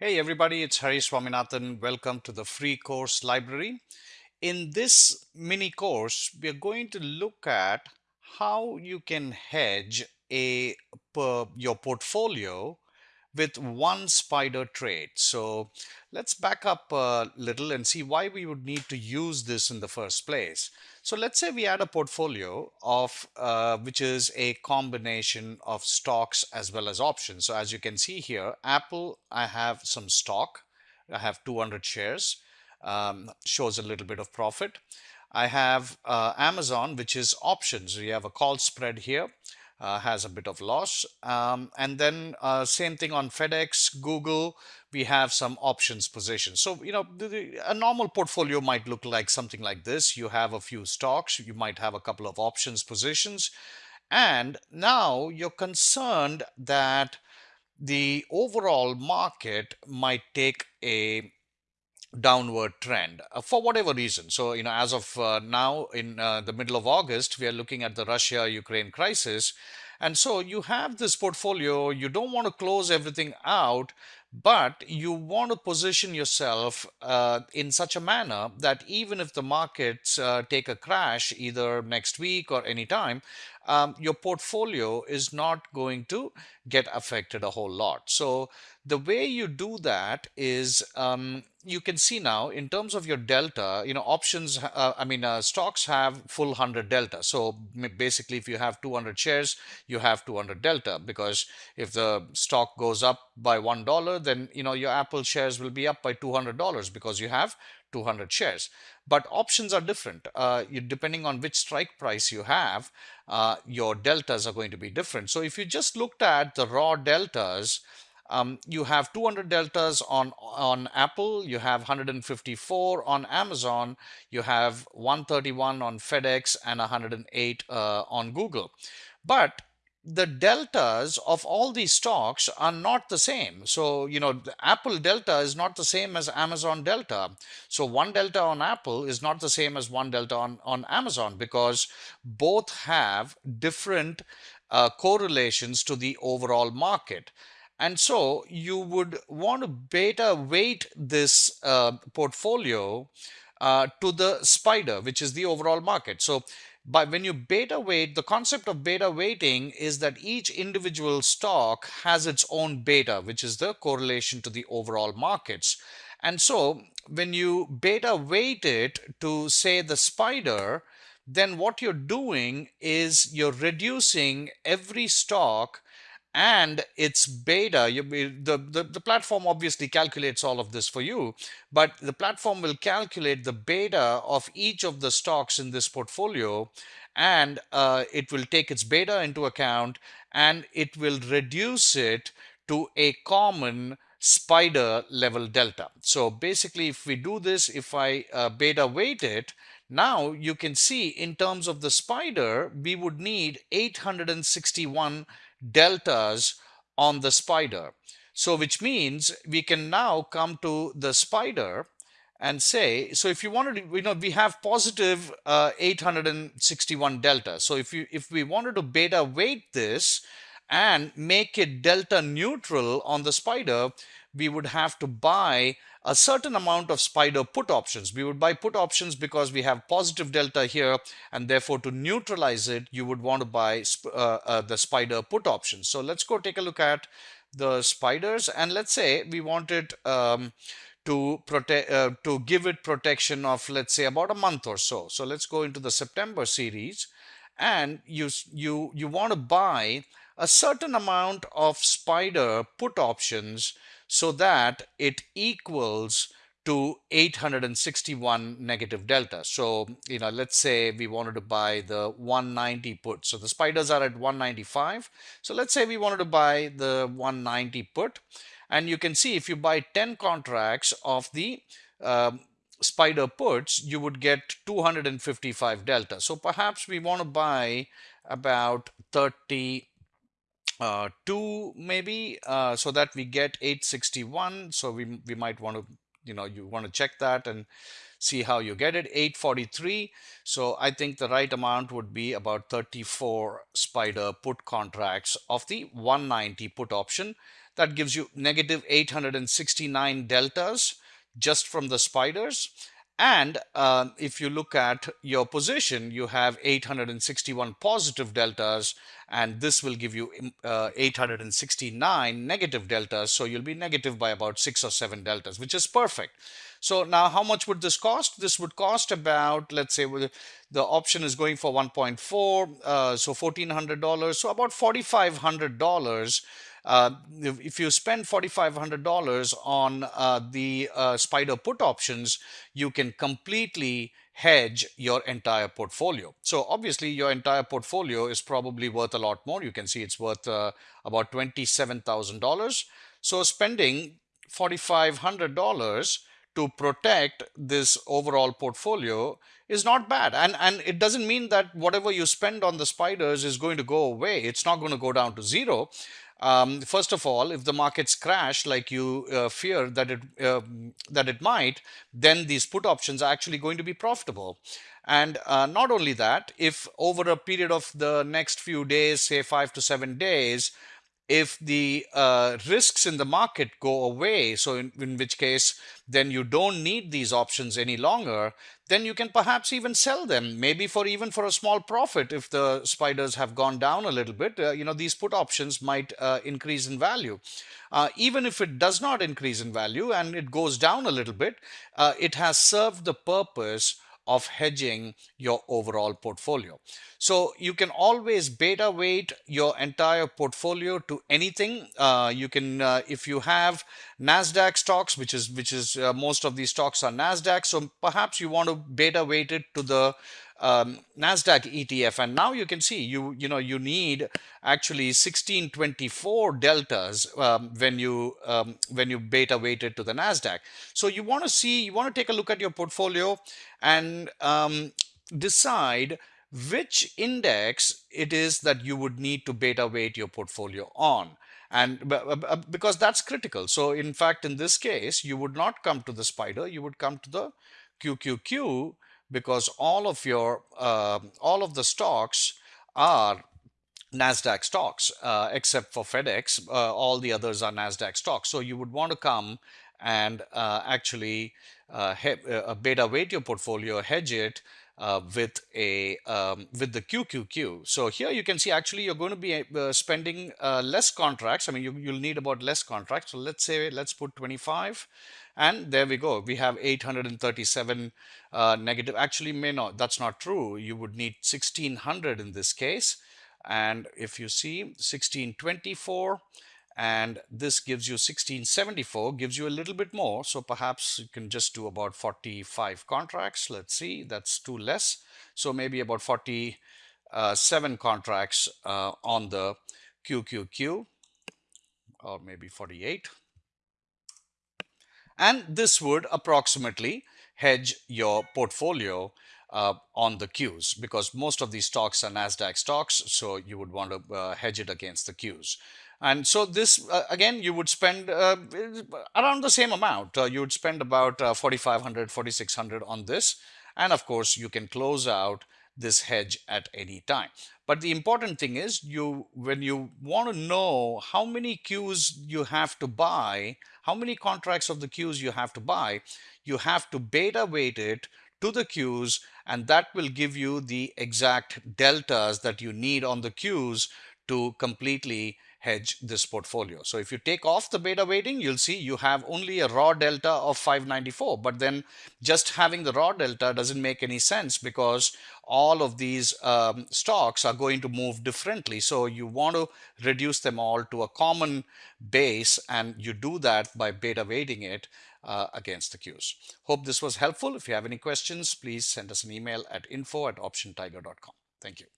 Hey everybody, it's Hari Swaminathan. Welcome to the free course library. In this mini course, we are going to look at how you can hedge a your portfolio with one spider trade. So let's back up a little and see why we would need to use this in the first place. So let's say we had a portfolio of uh, which is a combination of stocks as well as options. So as you can see here, Apple, I have some stock. I have 200 shares, um, shows a little bit of profit. I have uh, Amazon, which is options. We have a call spread here uh, has a bit of loss. Um, and then uh, same thing on FedEx, Google, we have some options positions. So, you know, the, the, a normal portfolio might look like something like this. You have a few stocks, you might have a couple of options positions. And now you're concerned that the overall market might take a downward trend uh, for whatever reason. So, you know, as of uh, now in uh, the middle of August, we are looking at the Russia Ukraine crisis. And so you have this portfolio, you don't want to close everything out, but you want to position yourself uh, in such a manner that even if the markets uh, take a crash either next week or anytime, um, your portfolio is not going to get affected a whole lot. So the way you do that is um, you can see now in terms of your delta, you know, options, uh, I mean, uh, stocks have full 100 delta. So basically, if you have 200 shares, you have 200 delta because if the stock goes up by $1, then, you know, your Apple shares will be up by $200 because you have 200 shares. But options are different. Uh, you, depending on which strike price you have, uh, your deltas are going to be different. So if you just looked at the raw deltas, um, you have 200 deltas on on Apple, you have 154 on Amazon, you have 131 on FedEx, and 108 uh, on Google. But the deltas of all these stocks are not the same. So, you know, the Apple delta is not the same as Amazon delta. So, one delta on Apple is not the same as one delta on, on Amazon because both have different uh, correlations to the overall market. And so you would want to beta weight this uh, portfolio uh, to the spider, which is the overall market. So by when you beta weight, the concept of beta weighting is that each individual stock has its own beta, which is the correlation to the overall markets. And so when you beta weight it to say the spider, then what you're doing is you're reducing every stock and its beta. You, the, the the platform obviously calculates all of this for you but the platform will calculate the beta of each of the stocks in this portfolio. And uh, it will take its beta into account and it will reduce it to a common spider level delta. So basically if we do this if i uh, beta weight it now you can see in terms of the spider we would need 861 deltas on the spider. So which means we can now come to the spider and say, so if you wanted to, you know, we have positive uh, 861 delta. So if you if we wanted to beta weight this and make it delta neutral on the spider, we would have to buy a certain amount of spider put options. We would buy put options because we have positive delta here and therefore to neutralize it, you would want to buy uh, uh, the spider put options. So let's go take a look at the spiders and let's say we wanted um, to protect uh, to give it protection of let's say about a month or so. So let's go into the September series and you you you want to buy a certain amount of spider put options so that it equals to 861 negative delta. So, you know, let's say we wanted to buy the 190 put. So the spiders are at 195. So let's say we wanted to buy the 190 put. And you can see if you buy 10 contracts of the um, spider puts, you would get 255 delta. So perhaps we want to buy about 30 uh, 2 maybe uh, so that we get 861 so we, we might want to you know you want to check that and see how you get it. 843 so I think the right amount would be about 34 spider put contracts of the 190 put option. That gives you negative 869 deltas just from the spiders. And uh, if you look at your position, you have 861 positive deltas, and this will give you uh, 869 negative deltas. So you'll be negative by about six or seven deltas, which is perfect. So now how much would this cost? This would cost about, let's say the option is going for 1.4, uh, so $1,400, so about $4,500 uh, if you spend $4,500 on uh, the uh, SPDR put options, you can completely hedge your entire portfolio. So obviously your entire portfolio is probably worth a lot more. You can see it's worth uh, about $27,000. So spending $4,500 to protect this overall portfolio is not bad. And, and it doesn't mean that whatever you spend on the spiders is going to go away. It's not going to go down to zero. Um, first of all, if the markets crash like you uh, fear that it uh, that it might, then these put options are actually going to be profitable. And uh, not only that, if over a period of the next few days, say five to seven days, if the uh, risks in the market go away, so in, in, which case then you don't need these options any longer, then you can perhaps even sell them, maybe for even for a small profit if the spiders have gone down a little bit. Uh, you know, these put options might uh, increase in value. Uh, even if it does not increase in value and it goes down a little bit, uh, it has served the purpose of hedging your overall portfolio. So you can always beta weight your entire portfolio to anything. Uh, you can, uh, if you have NASDAQ stocks, which is, which is uh, most of these stocks are NASDAQ. So perhaps you want to beta weight it to the um, NASDAQ ETF. And now you can see you, you know, you need actually 1624 deltas um, when you, um, when you beta weighted to the NASDAQ. So you want to see, you want to take a look at your portfolio and um, decide which index it is that you would need to beta weight your portfolio on and because that's critical so in fact in this case you would not come to the spider you would come to the qqq because all of your uh, all of the stocks are NASDAQ stocks, uh, except for FedEx. Uh, all the others are NASDAQ stocks. So you would want to come and uh, actually uh, uh, beta weight your portfolio, hedge it uh, with a um, with the QQQ. So here you can see actually you're going to be uh, spending uh, less contracts. I mean, you, you'll need about less contracts. So let's say let's put 25 and there we go. We have 837 uh, negative. Actually, may not. That's not true. You would need 1600 in this case. And if you see 1624 and this gives you 1674 gives you a little bit more so perhaps you can just do about 45 contracts let's see that's too less so maybe about 47 contracts uh, on the QQQ or maybe 48 and this would approximately hedge your portfolio uh, on the Qs because most of these stocks are NASDAQ stocks. So you would want to uh, hedge it against the Qs. And so this, uh, again, you would spend uh, around the same amount. Uh, you would spend about uh, 4,500, 4,600 on this. And of course, you can close out this hedge at any time. But the important thing is you when you want to know how many Qs you have to buy, how many contracts of the Qs you have to buy, you have to beta weight it to the Qs and that will give you the exact deltas that you need on the Qs to completely hedge this portfolio. So if you take off the beta weighting, you'll see you have only a raw delta of 594. But then just having the raw delta doesn't make any sense because all of these um, stocks are going to move differently. So you want to reduce them all to a common base and you do that by beta weighting it uh, against the Qs. Hope this was helpful. If you have any questions, please send us an email at info at optiontiger.com. Thank you.